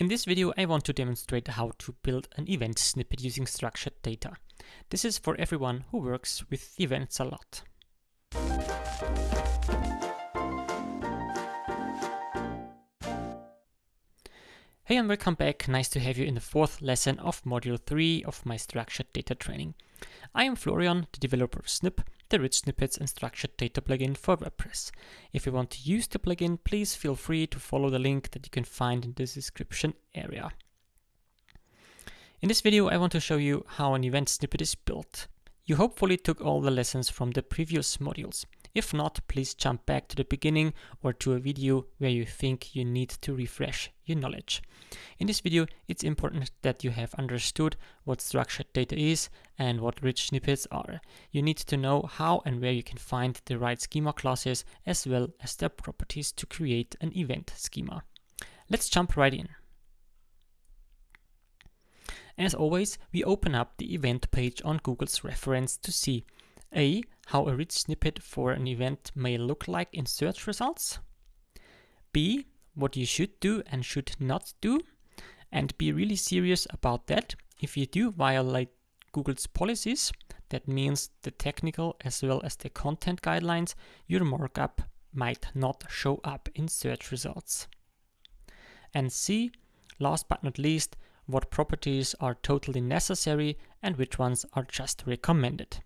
In this video, I want to demonstrate how to build an event snippet using structured data. This is for everyone who works with events a lot. Hey and welcome back, nice to have you in the fourth lesson of module 3 of my structured data training. I am Florian, the developer of Snip, the rich snippets and structured data plugin for WordPress. If you want to use the plugin, please feel free to follow the link that you can find in the description area. In this video, I want to show you how an event snippet is built. You hopefully took all the lessons from the previous modules. If not, please jump back to the beginning or to a video where you think you need to refresh your knowledge. In this video, it's important that you have understood what structured data is and what rich snippets are. You need to know how and where you can find the right schema classes as well as their properties to create an event schema. Let's jump right in. As always, we open up the event page on Google's reference to see A. How a rich snippet for an event may look like in search results. B. What you should do and should not do. And be really serious about that. If you do violate Google's policies, that means the technical as well as the content guidelines, your markup might not show up in search results. And C, last but not least, what properties are totally necessary and which ones are just recommended.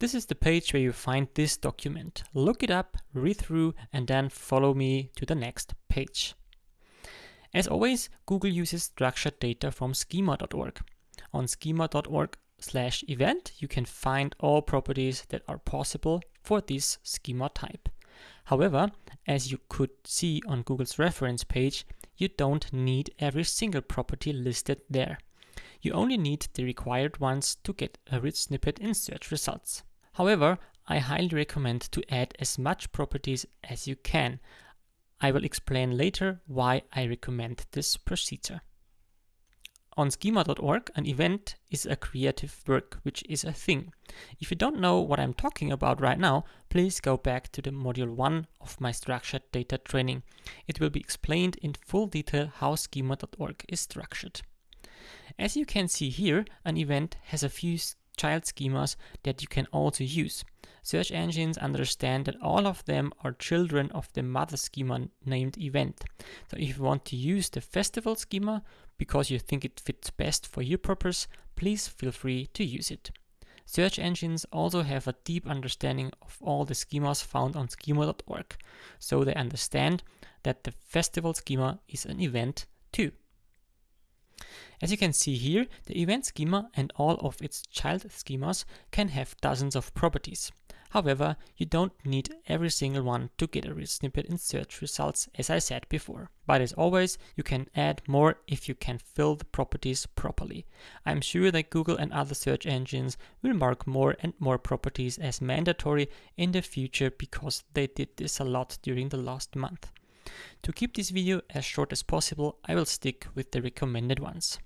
This is the page where you find this document. Look it up, read through, and then follow me to the next page. As always, Google uses structured data from schema.org. On schema.org slash event, you can find all properties that are possible for this schema type. However, as you could see on Google's reference page, you don't need every single property listed there. You only need the required ones to get a rich snippet in search results. However, I highly recommend to add as much properties as you can. I will explain later why I recommend this procedure. On schema.org, an event is a creative work, which is a thing. If you don't know what I'm talking about right now, please go back to the module 1 of my structured data training. It will be explained in full detail how schema.org is structured. As you can see here, an event has a few child schemas that you can also use. Search engines understand that all of them are children of the mother schema named event. So if you want to use the festival schema because you think it fits best for your purpose, please feel free to use it. Search engines also have a deep understanding of all the schemas found on schema.org, so they understand that the festival schema is an event too. As you can see here, the event schema and all of its child schemas can have dozens of properties. However, you don't need every single one to get a snippet in search results as I said before. But as always, you can add more if you can fill the properties properly. I'm sure that Google and other search engines will mark more and more properties as mandatory in the future because they did this a lot during the last month. To keep this video as short as possible, I will stick with the recommended ones.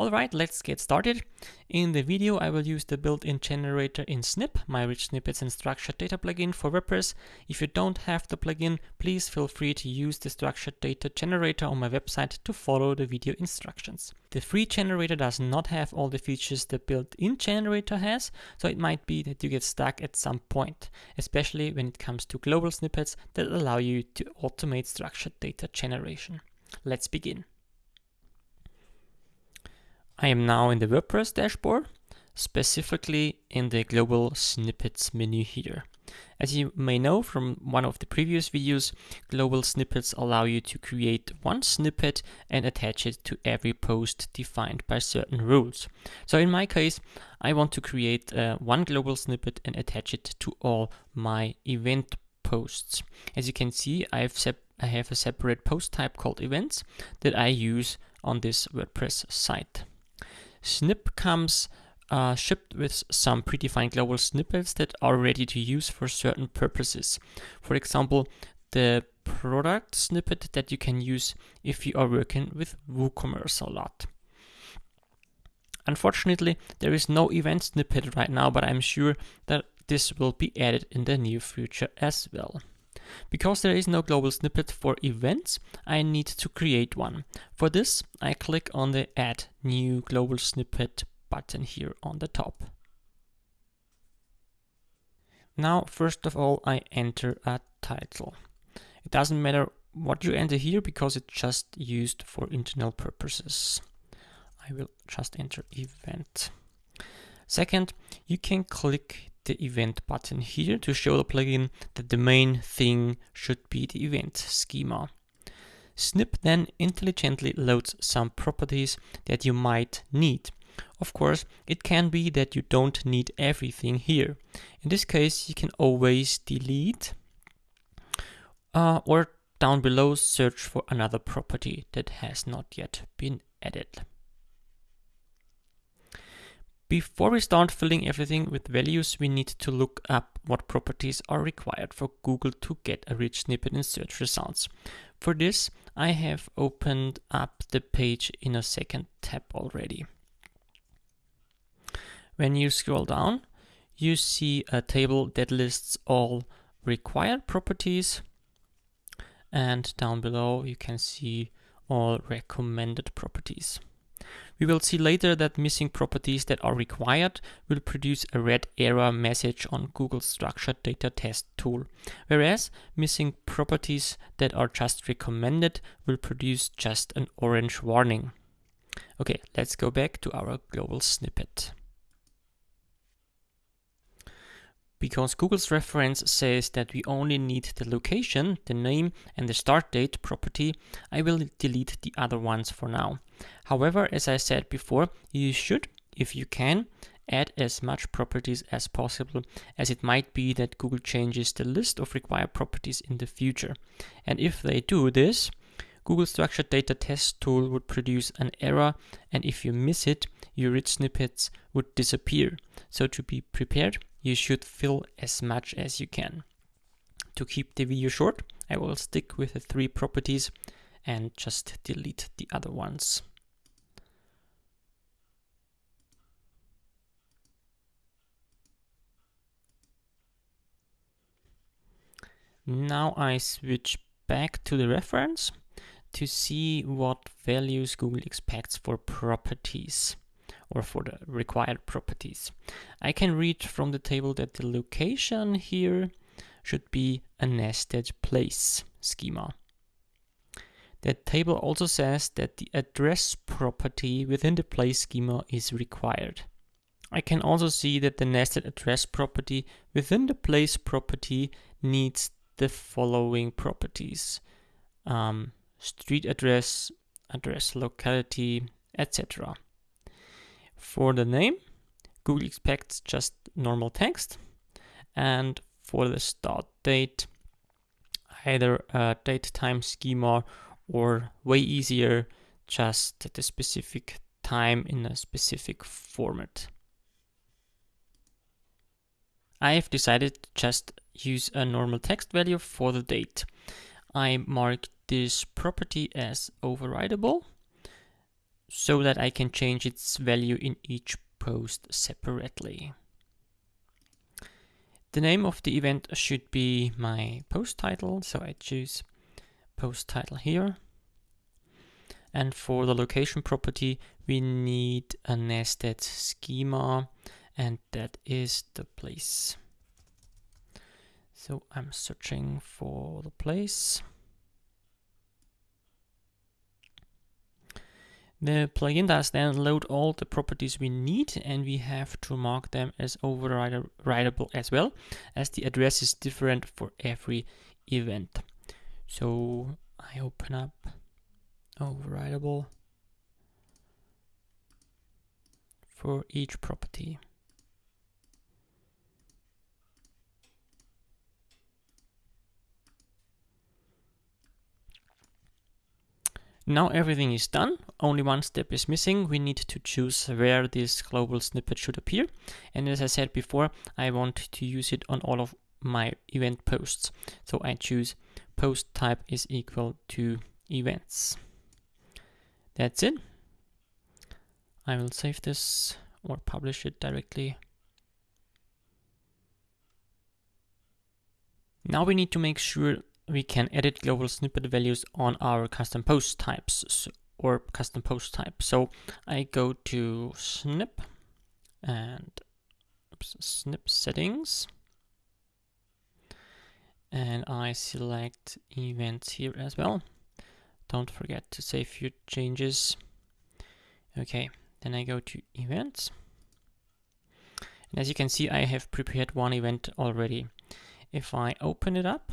Alright, let's get started. In the video, I will use the built-in generator in Snip, my rich snippets and structured data plugin for WordPress. If you don't have the plugin, please feel free to use the structured data generator on my website to follow the video instructions. The free generator does not have all the features the built-in generator has, so it might be that you get stuck at some point, especially when it comes to global snippets that allow you to automate structured data generation. Let's begin. I am now in the WordPress dashboard, specifically in the global snippets menu here. As you may know from one of the previous videos, global snippets allow you to create one snippet and attach it to every post defined by certain rules. So in my case, I want to create uh, one global snippet and attach it to all my event posts. As you can see, I have, I have a separate post type called events that I use on this WordPress site. Snip comes uh, shipped with some predefined global snippets that are ready to use for certain purposes. For example, the product snippet that you can use if you are working with WooCommerce a lot. Unfortunately, there is no event snippet right now, but I'm sure that this will be added in the near future as well. Because there is no global snippet for events, I need to create one. For this, I click on the Add New Global Snippet button here on the top. Now, first of all, I enter a title. It doesn't matter what you enter here because it's just used for internal purposes. I will just enter event. Second, you can click the event button here to show the plugin that the main thing should be the event schema. Snip then intelligently loads some properties that you might need. Of course, it can be that you don't need everything here. In this case, you can always delete uh, or down below search for another property that has not yet been added. Before we start filling everything with values, we need to look up what properties are required for Google to get a rich snippet in search results. For this, I have opened up the page in a second tab already. When you scroll down, you see a table that lists all required properties. And down below, you can see all recommended properties. We will see later that missing properties that are required will produce a red error message on Google's structured data test tool, whereas missing properties that are just recommended will produce just an orange warning. Okay, let's go back to our global snippet. Because Google's reference says that we only need the location, the name and the start date property, I will delete the other ones for now. However, as I said before, you should, if you can, add as much properties as possible as it might be that Google changes the list of required properties in the future. And if they do this, Google Structured Data Test tool would produce an error and if you miss it, your rich snippets would disappear. So to be prepared, you should fill as much as you can. To keep the video short, I will stick with the three properties and just delete the other ones. Now I switch back to the reference to see what values Google expects for properties or for the required properties. I can read from the table that the location here should be a nested place schema. The table also says that the address property within the place schema is required. I can also see that the nested address property within the place property needs the following properties. Um, street address, address locality, etc. For the name, Google expects just normal text. And for the start date, either a date time schema or way easier, just the specific time in a specific format. I've decided to just use a normal text value for the date. I mark this property as overridable so that I can change its value in each post separately. The name of the event should be my post title, so I choose post title here. And for the location property, we need a nested schema, and that is the place. So I'm searching for the place. The plugin does then load all the properties we need and we have to mark them as overridable as well as the address is different for every event. So I open up overridable for each property. Now everything is done, only one step is missing. We need to choose where this global snippet should appear. And as I said before, I want to use it on all of my event posts. So I choose post type is equal to events. That's it. I will save this or publish it directly. Now we need to make sure we can edit global snippet values on our custom post types or custom post type. So I go to snip and oops, snip settings and I select events here as well. Don't forget to save your changes. Okay, then I go to events. And as you can see, I have prepared one event already. If I open it up,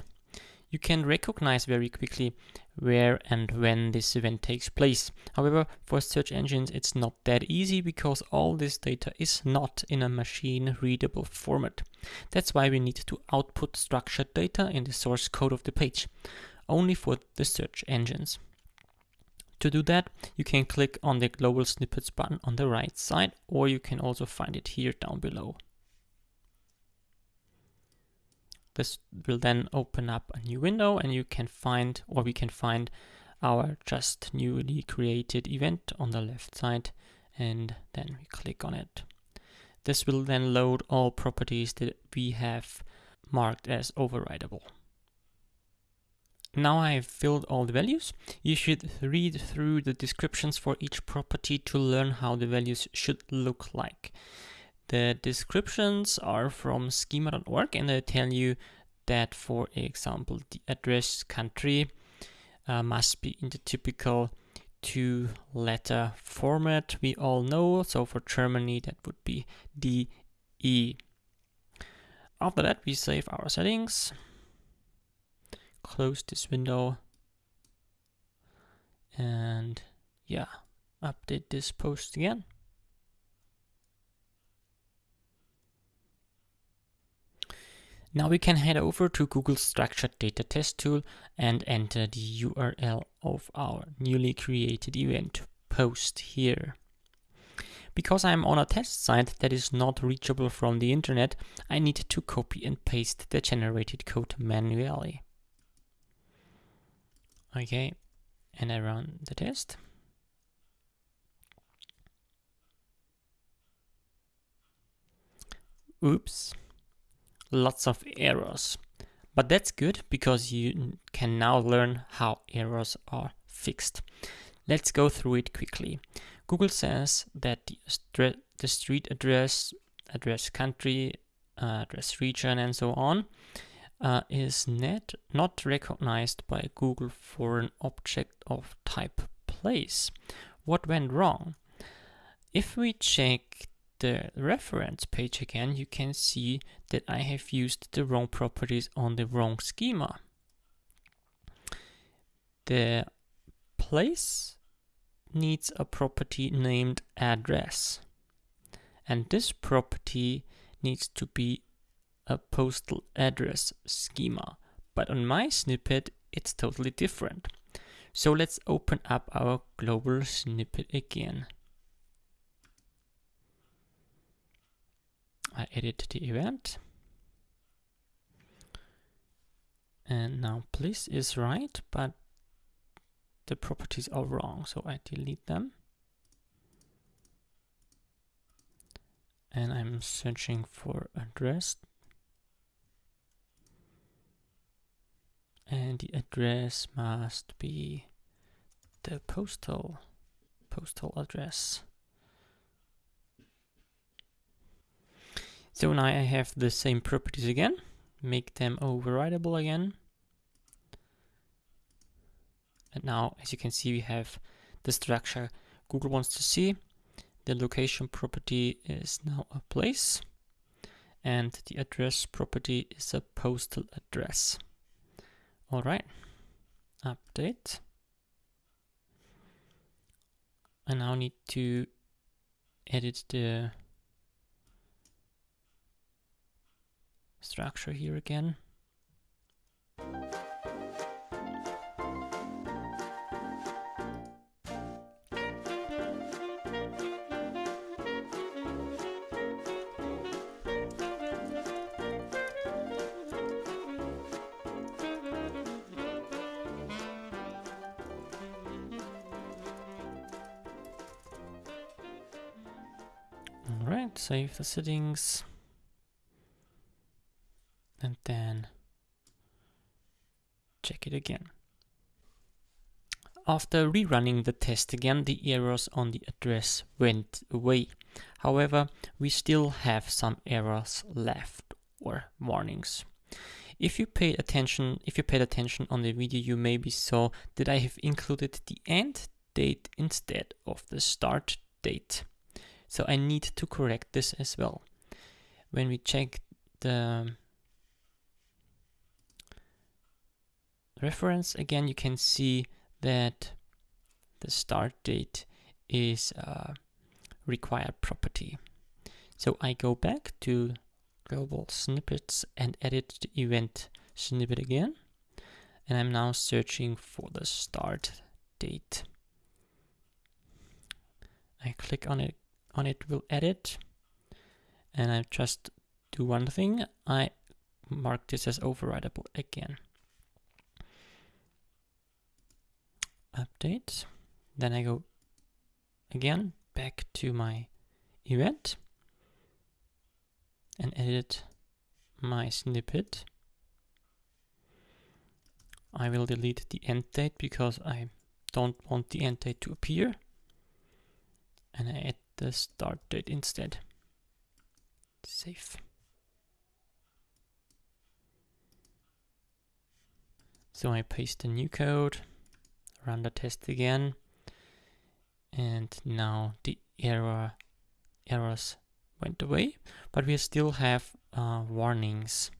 you can recognize very quickly where and when this event takes place. However, for search engines, it's not that easy because all this data is not in a machine readable format. That's why we need to output structured data in the source code of the page, only for the search engines. To do that, you can click on the global snippets button on the right side, or you can also find it here down below. This will then open up a new window and you can find, or we can find our just newly created event on the left side and then we click on it. This will then load all properties that we have marked as overridable. Now I have filled all the values. You should read through the descriptions for each property to learn how the values should look like. The descriptions are from schema.org and they tell you that, for example, the address country uh, must be in the typical two letter format we all know. So for Germany, that would be DE. After that, we save our settings, close this window, and yeah, update this post again. Now we can head over to Google Structured Data Test Tool and enter the URL of our newly created event post here. Because I'm on a test site that is not reachable from the internet, I need to copy and paste the generated code manually. Okay, and I run the test. Oops lots of errors. But that's good because you can now learn how errors are fixed. Let's go through it quickly. Google says that the, the street address, address country, uh, address region, and so on uh, is net, not recognized by Google for an object of type place. What went wrong? If we check the reference page again, you can see that I have used the wrong properties on the wrong schema. The place needs a property named address. And this property needs to be a postal address schema. But on my snippet, it's totally different. So let's open up our global snippet again. I edit the event. And now place is right, but the properties are wrong, so I delete them. And I'm searching for address. And the address must be the postal postal address. So now I have the same properties again, make them overridable again. And now, as you can see, we have the structure Google wants to see. The location property is now a place and the address property is a postal address. All right, update. I now need to edit the structure here again. Alright, save the settings and then check it again. After rerunning the test again, the errors on the address went away. However, we still have some errors left or warnings. If you paid attention, if you paid attention on the video, you maybe saw that I have included the end date instead of the start date. So I need to correct this as well. When we check the reference again, you can see that the start date is a required property. So I go back to global snippets and edit the event snippet again. And I'm now searching for the start date. I click on it, on it will edit. And I just do one thing. I mark this as overridable again. Update. Then I go again back to my event and edit my snippet. I will delete the end date because I don't want the end date to appear. And I add the start date instead. Save. So I paste the new code run the test again and now the error errors went away but we still have uh, warnings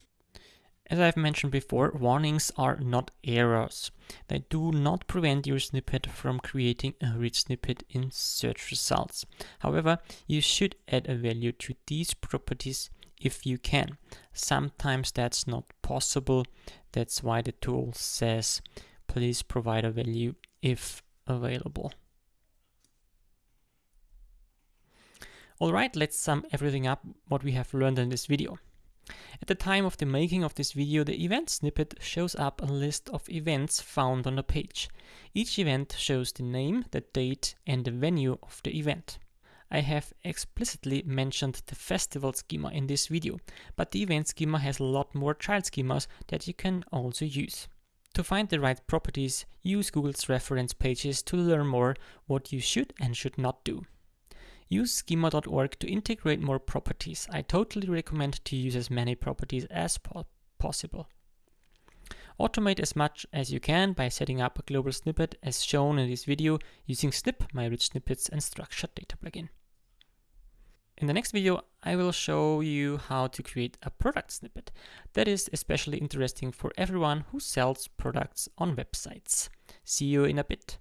as I've mentioned before, warnings are not errors. They do not prevent your snippet from creating a rich snippet in search results. However, you should add a value to these properties if you can. Sometimes that's not possible. That's why the tool says please provide a value if available. Alright, let's sum everything up what we have learned in this video. At the time of the making of this video, the event snippet shows up a list of events found on the page. Each event shows the name, the date and the venue of the event. I have explicitly mentioned the festival schema in this video, but the event schema has a lot more child schemas that you can also use. To find the right properties, use Google's reference pages to learn more what you should and should not do. Use schema.org to integrate more properties. I totally recommend to use as many properties as po possible. Automate as much as you can by setting up a global snippet as shown in this video using Snip, my rich snippets and structured data plugin. In the next video, I will show you how to create a product snippet. That is especially interesting for everyone who sells products on websites. See you in a bit.